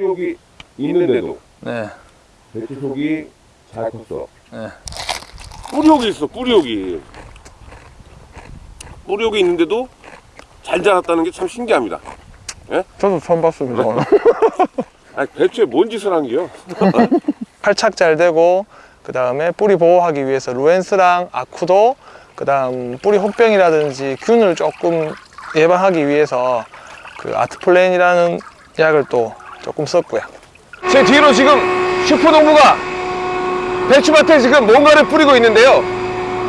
여기 있는데도 네. 배추 속이 잘 컸어. 네. 뿌리옥이 있어 뿌리옥이 뿌리옥이 있는데도 잘 자랐다는 게 참 신기합니다 저도 처음 봤습니다 오늘. 아니 배추에 뭔 짓을 한 게요 활착 잘 되고 그 다음에 뿌리 보호하기 위해서 루엔스랑 아쿠도 그 다음 뿌리 혹병이라든지 균을 조금 예방하기 위해서 그 아트플랜이라는 약을 또 조금 썼고요 제 뒤로 지금 슈퍼농부가 배추밭에 지금 뭔가를 뿌리고 있는데요.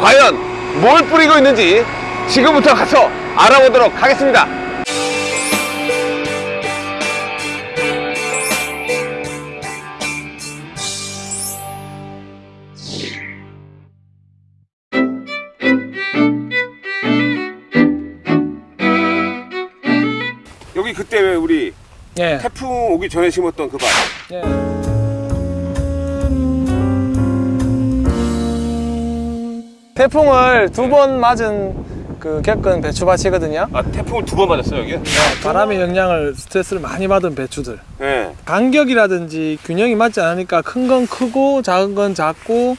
과연 뭘 뿌리고 있는지 지금부터 가서 알아보도록 하겠습니다. 여기 그때 왜 우리 예. 태풍 오기 전에 심었던 그 밭 예. 태풍을 두 번 맞은 그 겪은 배추밭이거든요 아 태풍을 두 번 맞았어요 여기? 바람의 영향을 스트레스를 많이 받은 배추들 네. 간격이라든지 균형이 맞지 않으니까 큰 건 크고 작은 건 작고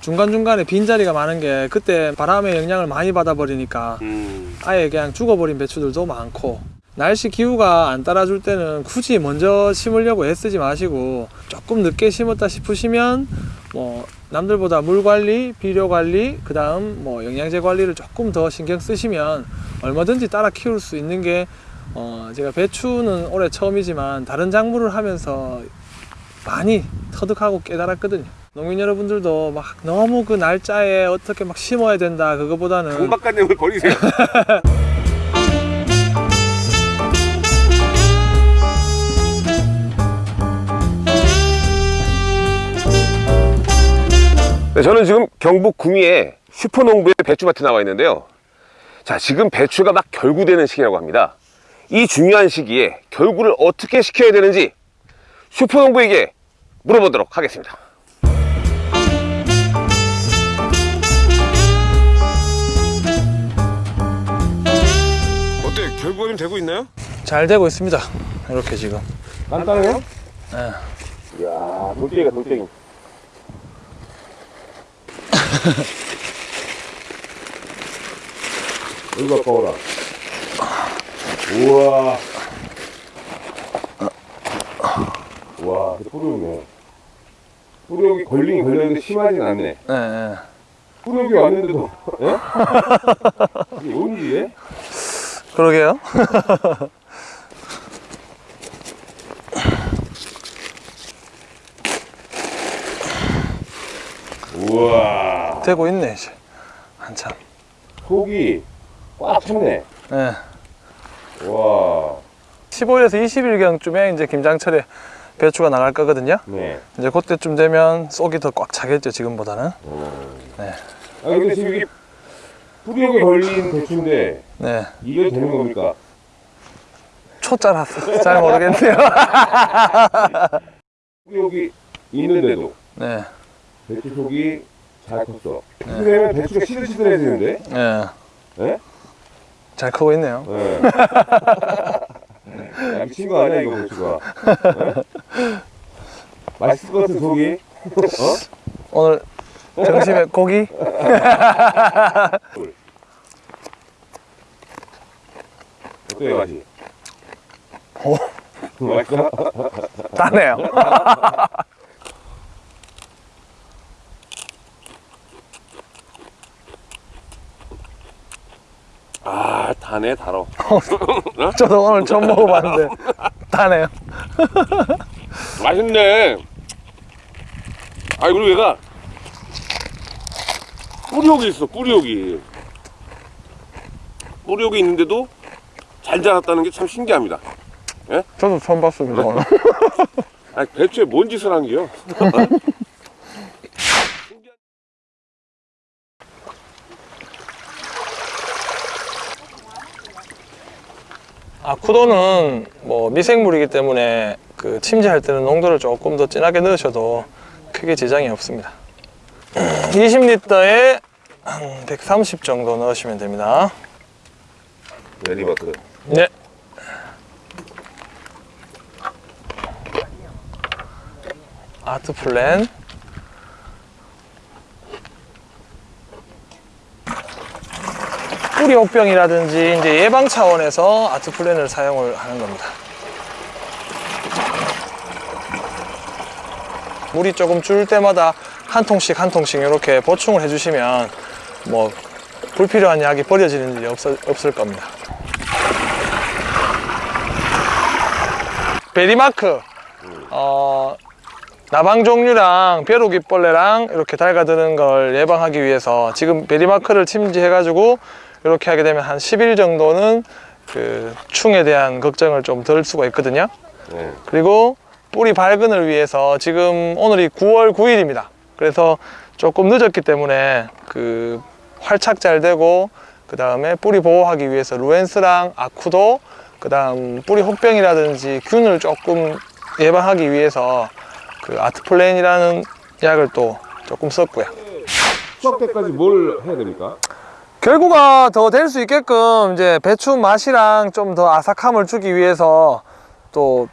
중간중간에 빈자리가 많은 게 그때 바람의 영향을 많이 받아버리니까 음. 아예 그냥 죽어버린 배추들도 많고 날씨 기후가 안 따라줄 때는 굳이 먼저 심으려고 애쓰지 마시고 조금 늦게 심었다 싶으시면 뭐 남들보다 물 관리, 비료 관리, 그 다음 뭐 영양제 관리를 조금 더 신경 쓰시면 얼마든지 따라 키울 수 있는 게 어, 제가 배추는 올해 처음이지만 다른 작물을 하면서 많이 터득하고 깨달았거든요. 농민 여러분들도 막 너무 그 날짜에 어떻게 막 심어야 된다 그거보다는 강박관념을 버리세요 네, 저는 지금 경북 구미에 슈퍼농부의 배추밭에 나와 있는데요. 자, 지금 배추가 막 결구되는 시기라고 합니다. 이 중요한 시기에 결구를 어떻게 시켜야 되는지 슈퍼농부에게 물어보도록 하겠습니다. 어때 결과가 좀 되고 있나요? 잘 되고 있습니다. 이렇게 지금. 간단해요? 예. 이야, 돌덩이가 돌덩이. 여기 가까워라. 우와. 와, 뿌리옥이네. 뿌리옥이 걸리긴 걸렸는데 심하진 않네. 예, 예. 뿌리옥이 왔는데도, 예? 이게 뭔 일이에? 그러게요. 우와. 되고 있네 이제 한참. 속이 꽉 찼네. 예. 와. 15일에서 20일경쯤에 이제 김장철에 배추가 나갈 거거든요. 네. 이제 그때쯤 되면 쏙이 더 꽉 차겠죠 지금보다는. 네. 아 근데 지금 이게 뿌리옥에 걸린 배추인데 네. 이게 되는 겁니까? 초짜라서 잘 모르겠네요. 뿌리옥이 있는데도 네. 배추 속이 잘 컸어. 그러면 배추가 시들시들해지는데? 예. 예? 잘 크고 있네요. 예. 야, 미친 거 아니야 이거 배추가? 예? 맛있을 것 같은 속이? 어? 오늘 점심에 고기? 어때요 맛이? 오. 맛있어? 다네요. 다네 달어 저도 오늘 처음 먹어봤는데 다네요. 맛있네. 아 그리고 얘가 뿌리옥이 있어 뿌리옥이. 뿌리옥이 있는데도 잘 자랐다는 게 참 신기합니다. 저도 처음 봤습니다. 아 배추에 뭔 짓을 한 게요 아쿠도는 뭐 미생물이기 때문에 그 침지할 때는 농도를 조금 더 진하게 넣으셔도 크게 지장이 없습니다. 20리터에 한 130 정도 넣으시면 됩니다. 내리마크. 네. 아트 플랜. 뿌리 혹병이라든지 이제 예방 차원에서 아트 플랜을 사용을 하는 겁니다. 물이 조금 줄 때마다 한 통씩 한 통씩 이렇게 보충을 해주시면 뭐 불필요한 약이 버려지는 일이 없, 없을 겁니다. 베리마크 어, 나방 종류랑 벼룩이벌레랑 이렇게 달려드는 걸 예방하기 위해서 지금 베리마크를 침지해 가지고 이렇게 하게 되면 한 10일 정도는 그 충에 대한 걱정을 좀 덜 수가 있거든요 네. 그리고 뿌리 발근을 위해서 지금 오늘이 9월 9일입니다 그래서 조금 늦었기 때문에 그 활착 잘 되고 그 다음에 뿌리 보호하기 위해서 루엔스랑 아쿠도 그 다음 뿌리 혹병이라든지 균을 조금 예방하기 위해서 그 아트플랜이라는 약을 또 조금 썼고요 수확 때까지 뭘 해야 됩니까? 결구가 더 될 수 있게끔 이제 배추 맛이랑 좀 더 아삭함을 주기 위해서 또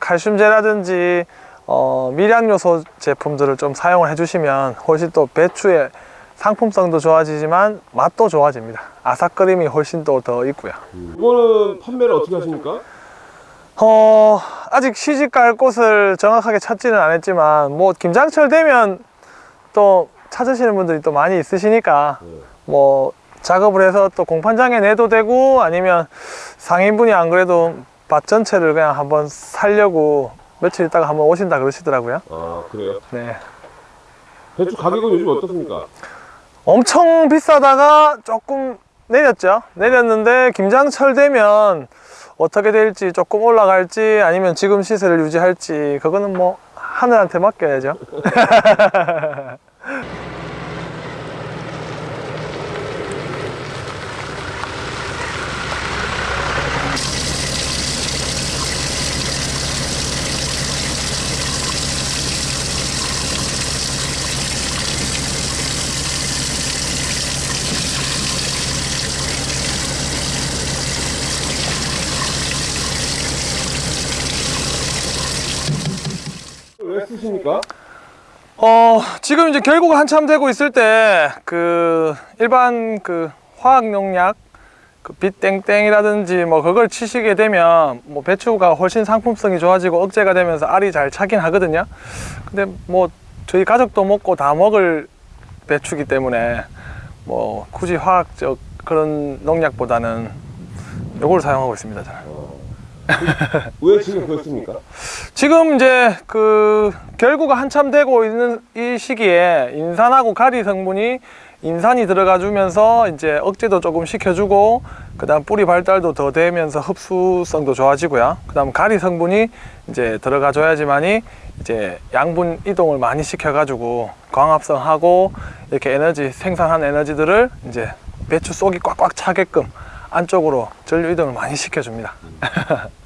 칼슘제라든지 어, 미량요소 제품들을 좀 사용을 해주시면 훨씬 또 배추의 상품성도 좋아지지만 맛도 좋아집니다. 아삭거림이 훨씬 또 더 있고요. 이거는 판매를 어떻게 하십니까? 어, 아직 시집 갈 곳을 정확하게 찾지는 않았지만 뭐 김장철 되면 또 찾으시는 분들이 또 많이 있으시니까 뭐 작업을 해서 또 공판장에 내도 되고 아니면 상인분이 안 그래도 밭 전체를 그냥 한번 살려고 며칠 있다가 한번 오신다 그러시더라고요. 아 그래요? 네. 배추 가격은 요즘 어떻습니까? 엄청 비싸다가 조금 내렸죠. 내렸는데 김장철 되면 어떻게 될지 조금 올라갈지 아니면 지금 시세를 유지할지 그거는 뭐 하늘한테 맡겨야죠. 왜 쓰십니까? 어, 지금 이제 결국 한참 되고 있을 때, 그, 일반 그 화학 농약, 그 빛땡땡이라든지 뭐 그걸 치시게 되면 뭐 배추가 훨씬 상품성이 좋아지고 억제가 되면서 알이 잘 차긴 하거든요. 근데 뭐 저희 가족도 먹고 다 먹을 배추기 때문에 뭐 굳이 화학적 그런 농약보다는 요걸 사용하고 있습니다, 저는. 왜 지금 그걸 씁니까? 지금 이제 그 결구가 한참 되고 있는 이 시기에 인산하고 가리 성분이 인산이 들어가 주면서 이제 억제도 조금 시켜주고 그 다음 뿌리 발달도 더 되면서 흡수성도 좋아지고요. 그 다음 가리 성분이 이제 들어가 줘야지만이 이제 양분 이동을 많이 시켜 가지고 광합성하고 이렇게 에너지 생산한 에너지들을 이제 배추 속이 꽉꽉 차게끔 안쪽으로 전류 이동을 많이 시켜줍니다.